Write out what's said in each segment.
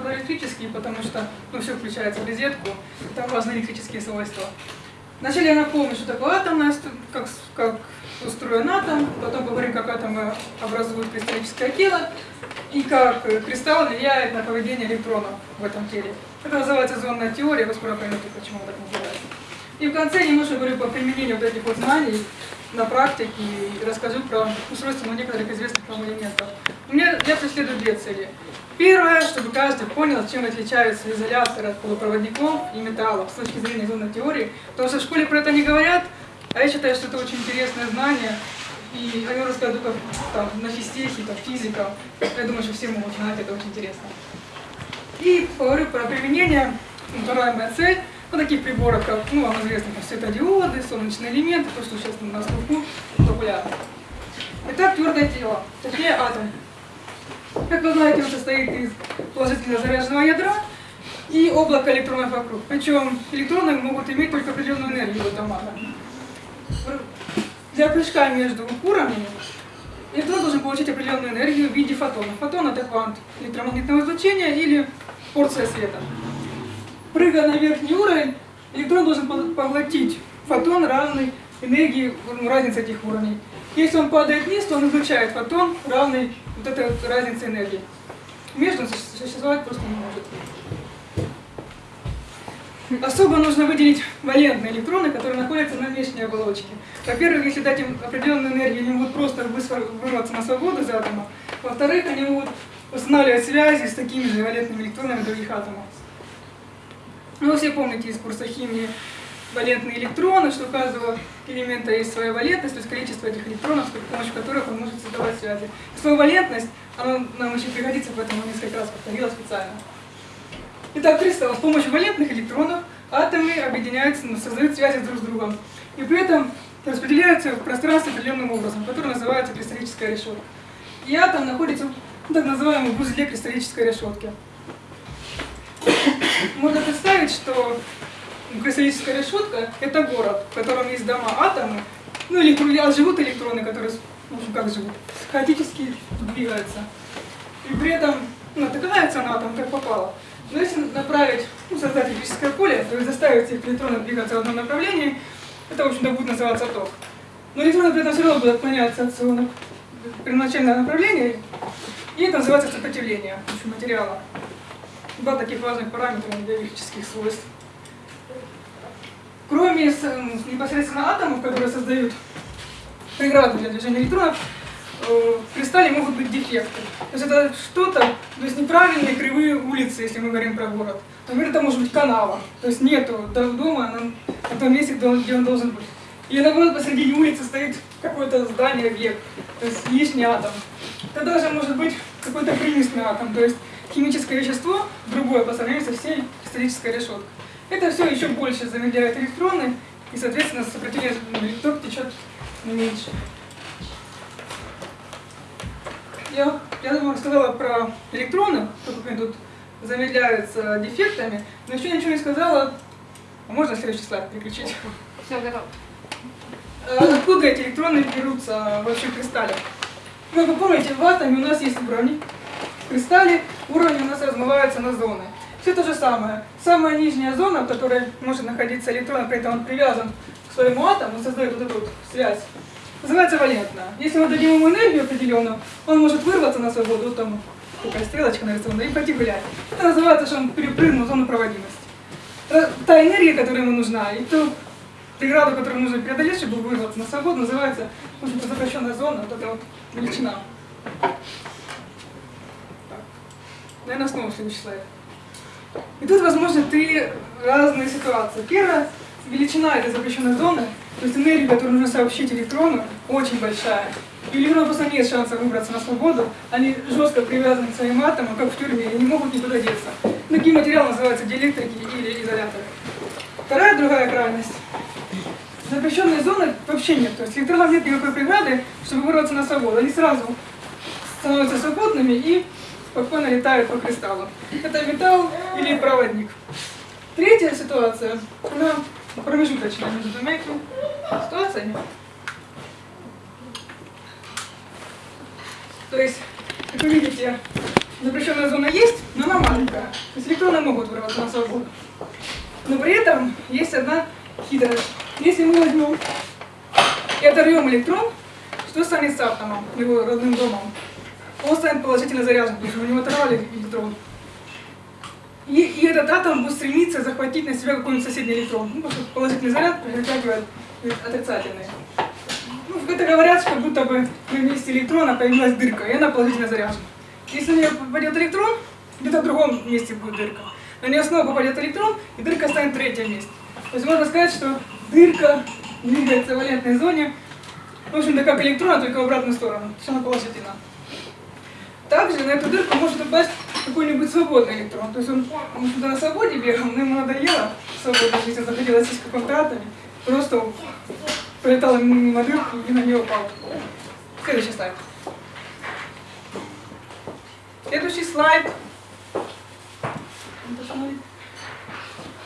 про потому что ну, все включается в розетку, там важны электрические свойства. Вначале я напомню, что такое атомная, как, как устроен атом, потом поговорим, как атомы образуют кристаллическое тело, и как кристалл влияет на поведение электронов в этом теле. Это называется зонная теория, вы скоро поймете, почему так называется. И в конце немножко говорю по применению вот этих вот знаний на практике и расскажу про устройство некоторых известных вам элементов. У меня я преследую две цели. Первое, чтобы каждый понял, чем отличаются изоляторы от полупроводников и металлов с точки зрения зонной теории. Потому что в школе про это не говорят, а я считаю, что это очень интересное знание. И о нем рассказываю только там, на физтехе, там, физикам. Я думаю, что все могут знать, это очень интересно. И поговорю про применение, вторая моя цель, вот таких приборов, как, ну, вам известно, как светодиоды, солнечные элементы, то, что сейчас на слуху популярно. Итак, твердое тело, точнее атом. Как вы знаете, он состоит из положительно заряженного ядра и облака электронов вокруг. Причем электроны могут иметь только определенную энергию в этом атоме. Для прыжка между уровнями электрон должен получить определенную энергию в виде фотона. Фотон это квант электромагнитного излучения или порция света. Прыгая на верхний уровень, электрон должен поглотить фотон, равный энергии, ну, разницы этих уровней. Если он падает вниз, то он излучает фотон, равный вот этой разнице энергии. Между существовать просто не может. Особо нужно выделить валентные электроны, которые находятся на внешней оболочке. Во-первых, если дать им определенную энергию, они могут просто вырваться на свободу из атома. Во-вторых, они могут устанавливать связи с такими же валентными электронами других атомов. Ну, вы все помните из курса химии валентные электроны, что у каждого элемента есть своя валентность, то есть количество этих электронов, с помощью которых он может создавать связи. Свою валентность, она нам еще пригодится, поэтому несколько раз повторила специально. Итак, кристалл с помощью валентных электронов атомы объединяются, создают связи друг с другом. И при этом распределяются в пространстве определенным образом, который называется кристаллическая решетка. И атом находится в так называемом узле кристаллической решетки. Можно представить, что кристаллическая решетка – это город, в котором есть дома, атомы, ну или живут электроны, которые, ну как живут, хаотически двигаются. И при этом натыкается на атом, как попало. Но если направить, ну, создать электрическое поле, то есть заставить этих электронов двигаться в одном направлении, это, в общем-то, будет называться ток. Но электроны при этом все равно будут отклоняться от своего первоначального направления, и это называется сопротивление материала. Два таких важных параметра для электрических свойств. Кроме непосредственно атомов, которые создают преграду для движения электронов, в кристалле могут быть дефекты. То есть это что-то, то есть неправильные кривые улицы, если мы говорим про город. Например, это может быть канава, то есть нету дома на, том месте, где он, должен быть. Или наоборот, посредине улицы стоит какое-то здание, объект, то есть лишний атом. Это даже может быть какой-то примесный атом, то есть химическое вещество, другое по сравнению со всей кристаллической решеткой. Это все еще больше замедляет электроны, и, соответственно, сопротивление ток течет меньше. Я, я думаю, рассказала про электроны, как они тут замедляются дефектами, но еще ничего не сказала. А можно следующий слайд переключить? Все, готово. А откуда эти электроны берутся в кристалле? Как вы помните, в атоме у нас есть уровни. В кристалле уровни у нас размываются на зоны. Все то же самое. Самая нижняя зона, в которой может находиться электрон, при этом он привязан к своему атому, создает вот эту вот связь, называется валентная. Если мы дадим ему энергию определенную, он может вырваться на свободу, вот там такая стрелочка нарисована, и пойти гулять. Это называется, что он перепрыгнул зону проводимости. Та энергия, которая ему нужна, и ту преграду, которую нужно преодолеть, чтобы вырваться на свободу, называется запрещенная зона, вот эта вот величина. Наверное, снова следующий слайд. И тут, возможно, три разные ситуации. Первая – величина этой запрещенной зоны, то есть энергия, которую нужно сообщить электрону, очень большая. И электрону просто нет шанса выбраться на свободу, они жестко привязаны к своим атомам, как в тюрьме, и не могут никуда деться. Такие материалы называются диэлектрики или изоляторы. Вторая, другая крайность. Запрещенной зоны вообще нет, то есть электронов нет никакой преграды, чтобы вырваться на свободу. Они сразу становятся свободными и спокойно летают по кристаллу. Это металл или проводник. Третья ситуация, она промежуточная между двумя ситуациями. То есть, как вы видите, запрещенная зона есть, но она маленькая. То есть электроны могут вырваться на свободу. Но при этом есть одна хитрость. Если мы возьмем и оторвем электрон, что станет с атомом, его родным домом? Он станет положительно заряжен, потому что у него оторвали электрон. И, и этот атом будет стремиться захватить на себя какой-нибудь соседний электрон. Ну, потому что положительный заряд притягивает отрицательный. Ну, это говорят, что будто бы на месте электрона появилась дырка, и она положительно заряжена. Если на нее попадет электрон, где-то в другом месте будет дырка. На нее снова попадет электрон, и дырка станет в третьем месте. То есть можно сказать, что дырка двигается в валентной зоне, в общем-то, как электрон, только в обратную сторону. То есть она положительна. Также на эту дырку может упасть какой-нибудь свободный электрон. То есть он, он сюда на свободе бегал, но ему надоело свободно жить, он захотел сесть в каком-то атоме. Просто пролетал мимо дырки и на нее упал. Следующий слайд. Следующий слайд.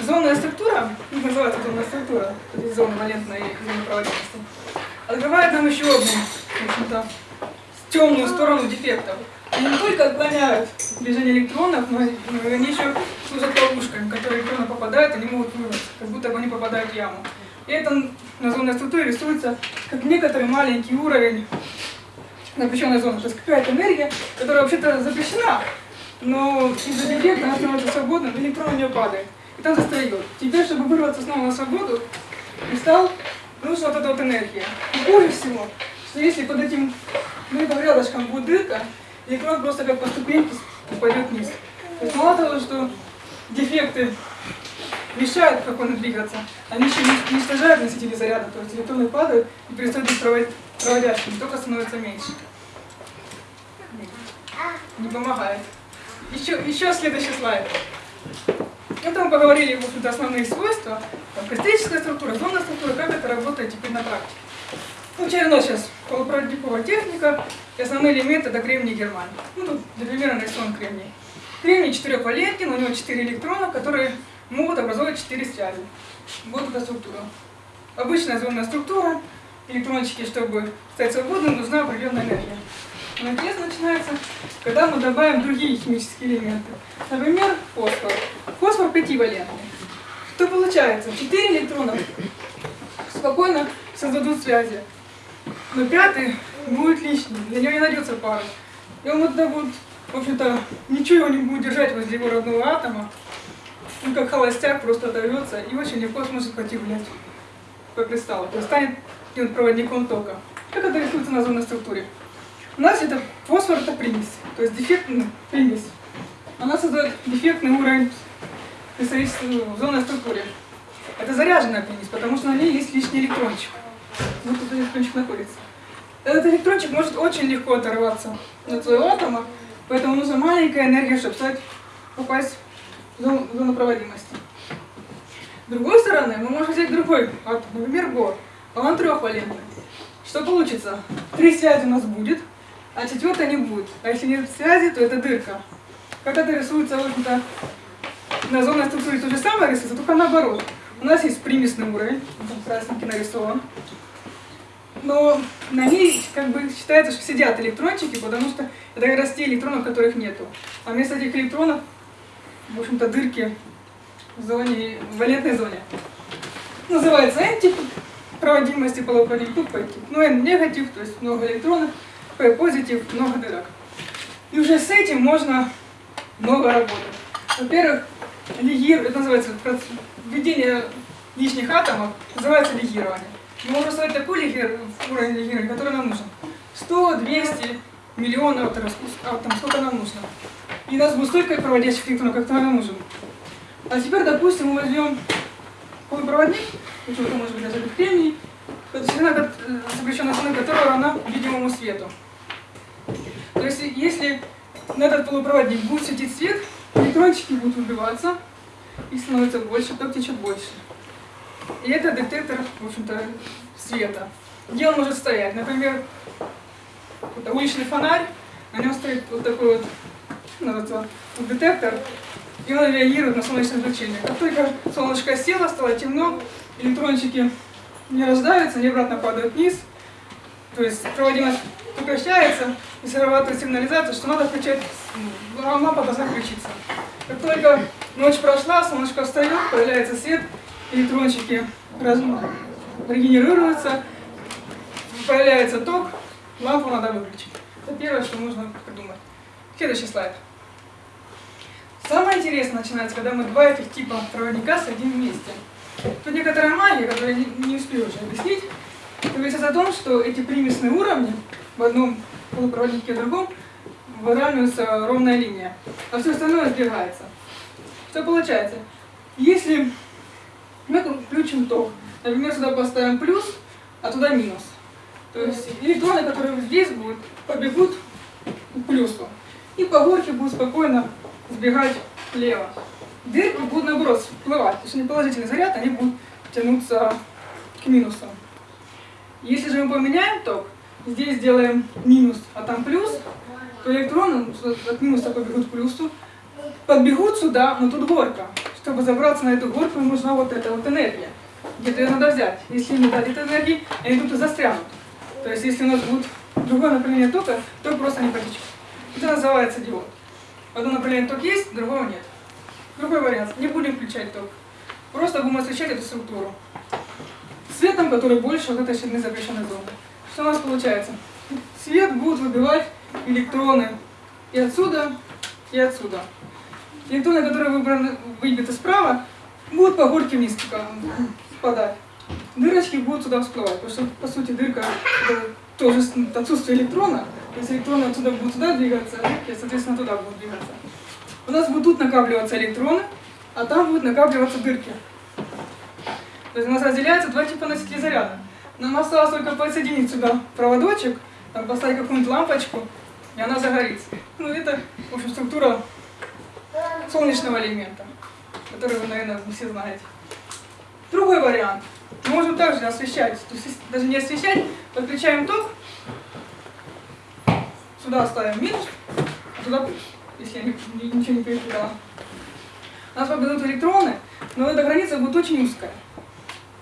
Зонная структура, ну, называется зонная структура, то есть зона валентной и зона проводимости, открывает нам еще одну, в общем-то, темную сторону дефектов. Они не только отклоняют движение электронов, но они еще служат ловушками, в которые электроны попадают, они могут вырваться, как будто бы они попадают в яму. И это на зонной структуре рисуется как некоторый маленький уровень запрещенной зоны. То есть какая-то энергия, которая вообще-то запрещена, но из-за дефекта она становится свободной, электрон в нее падает. И там застает. Теперь, чтобы вырваться снова на свободу, кристалл, нужна вот эта вот энергия. И хуже всего, что если под этим ну, рядышком будет дырка, электрон просто как по ступеньке упадет вниз. То есть мало того, что дефекты мешают как он двигаться, они еще уничтожают носители заряда, то есть электроны падают и перестают быть проводящими, только становится меньше. Не помогает. Еще, еще следующий слайд. Это мы поговорили, в общем-то, основные свойства, там, кристаллическая структура, зонная структура, как это работает теперь на практике. Ну, черно сейчас полупроводниковая техника и основные элементы это кремний и германий. Ну, тут для примера нарисован кремний. Кремний четырехвалентен, у него четыре электрона, которые могут образовывать четыре связи. Вот эта структура. Обычная зонная структура, электрончики, чтобы стать свободным, нужна определенная энергия. Но интересно начинается, когда мы добавим другие химические элементы. Например, фосфор. Фосфор пятивалентный. Что получается? Четыре электрона спокойно создадут связи но пятый будет лишний, для него не найдется пары. И он так вот, в общем-то, ничего его не будет держать возле его родного атома. Он как холостяк просто оторвется и очень легко сможет пойти гулять по кристаллу. То есть станет проводником тока. Как это рисуется на зонной структуре? У нас это фосфор это примесь, то есть дефектная примесь. Она создает дефектный уровень в зонной структуре. Это заряженная примесь, потому что на ней есть лишний электрончик. Вот тут электрончик находится. Этот электрончик может очень легко оторваться от своего атома, поэтому нужна маленькая энергия, чтобы стать, попасть в зону, в зону проводимости. С другой стороны, мы можем взять другой атом, например, бор. Он трехвалентный. Что получится? Три связи у нас будет, а четвертая не будет. А если нет связи, то это дырка. Как это рисуется, в общем-то, на зонной структуре то же самое рисуется, только наоборот. У нас есть примесный уровень, там красненький нарисован но на ней как бы считается, что сидят электрончики, потому что это как раз те электронов, которых нету. А вместо этих электронов, в общем-то, дырки в зоне, в валентной зоне. Называется N-тип проводимости полупроводник, тут P-тип. Ну, N негатив, то есть много электронов, P позитив, много дырок. И уже с этим можно много работать. Во-первых, лигир, это называется введение лишних атомов, называется лигирование. Мы можем создать такой лигер, уровень лигера, который нам нужен. 100, 200 миллионов атомов, сколько нам нужно. И у нас будет столько проводящих электронов, как нам нужен. А теперь, допустим, мы возьмем полупроводник, это может быть даже кремний, длина запрещенной длины которого равна видимому свету. То есть, если на этот полупроводник будет светить свет, электрончики будут убиваться, их становится больше, ток течет больше. И это детектор, в общем-то, света. Где он может стоять? Например, уличный фонарь, на нем стоит вот такой вот, вот детектор, и он реагирует на солнечное излучение. Как только солнышко село, стало темно, электрончики не рождаются, они обратно падают вниз. То есть проводимость прекращается и срабатывает сигнализация, что надо включать, ну, лампа должна включиться. Как только ночь прошла, солнышко встает, появляется свет, электрончики раз- регенерируются, появляется ток, лампу надо выключить. Это первое, что нужно придумать. Следующий слайд. Самое интересное начинается, когда мы два этих типа проводника садим вместе. Тут некоторая магия, которую я не, успею уже объяснить, говорится о том, что эти примесные уровни в одном полупроводнике и в другом выравнивается ровная линия, а все остальное сбегается. Что получается? Если мы включим ток, например, сюда поставим плюс, а туда минус, то есть электроны, которые здесь будут, побегут к плюсу. И по горке будут спокойно сбегать влево. Дырки будут наоборот всплывать. То есть они положительный заряд, они будут тянуться к минусу. Если же мы поменяем ток, здесь сделаем минус, а там плюс, то электроны от минуса побегут к плюсу, подбегут сюда, но тут горка. Чтобы забраться на эту горку, им нужна вот эта вот энергия. Где-то ее надо взять. Если не дать этой энергии, они тут и застрянут. То есть если у нас будет другое направление тока, ток просто не потечет. Это называется диод. В одном направлении ток есть, другого нет. Другой вариант. Не будем включать ток. Просто будем освещать эту структуру. Светом, который больше вот этой ширины запрещенной зоны. Что у нас получается? Свет будет выбивать электроны и отсюда, и отсюда. Электроны, которые выбраны, выбиты справа, будут по горке вниз спадать. Дырочки будут сюда всплывать, потому что, по сути, дырка тоже отсутствие электрона, то есть электроны отсюда будут сюда двигаться, а дырки, соответственно, туда будут двигаться. У нас будут тут накапливаться электроны, а там будут накапливаться дырки. То есть у нас разделяются два типа носителей заряда. Нам осталось только подсоединить сюда проводочек, там поставить какую-нибудь лампочку, и она загорится. Ну, это, в общем, структура солнечного элемента, который вы, наверное, все знаете. Другой вариант. Мы можем также освещать, то есть даже не освещать, подключаем ток, сюда ставим минус, а туда если я не- ничего не перепутала. У нас победут электроны, но эта граница будет очень узкая.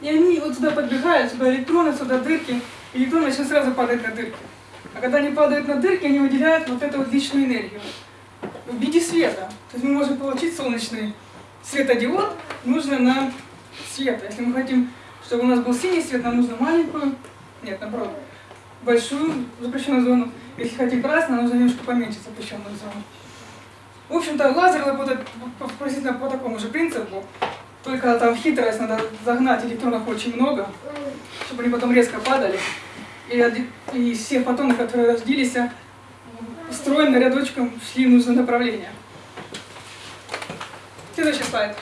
И они вот сюда подбегают, сюда электроны, сюда дырки, электроны начнут сразу падать на дырки. А когда они падают на дырки, они выделяют вот эту вот личную энергию в виде света. То есть мы можем получить солнечный светодиод, нужно нам света. Если мы хотим, чтобы у нас был синий свет, нам нужно маленькую, нет, наоборот, большую запрещенную зону. Если хотим красный, нам нужно немножко поменьше запрещенную зону. В общем-то, лазер работает приблизительно по такому же принципу, только там хитрость, надо загнать электронов очень много, чтобы они потом резко падали. И, и все фотоны, которые родились, стройно рядочком шли в нужное направление. Следующий слайд.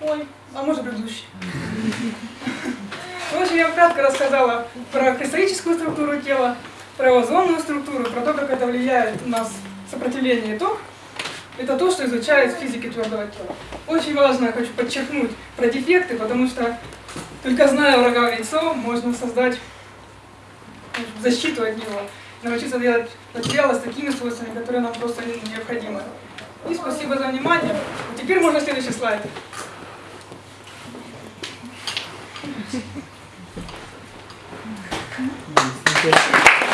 Ой, а может предыдущий. В общем, я кратко рассказала про кристаллическую структуру тела, про озонную структуру, про то, как это влияет у нас сопротивление и ток. Это то, что изучает в физике твердого тела. Очень важно, я хочу подчеркнуть, про дефекты, потому что только зная врага в лицо, можно создать защиту от него, научиться делать материалы с такими свойствами, которые нам просто не- необходимы. И спасибо за внимание. Теперь можно следующий слайд. Интересно.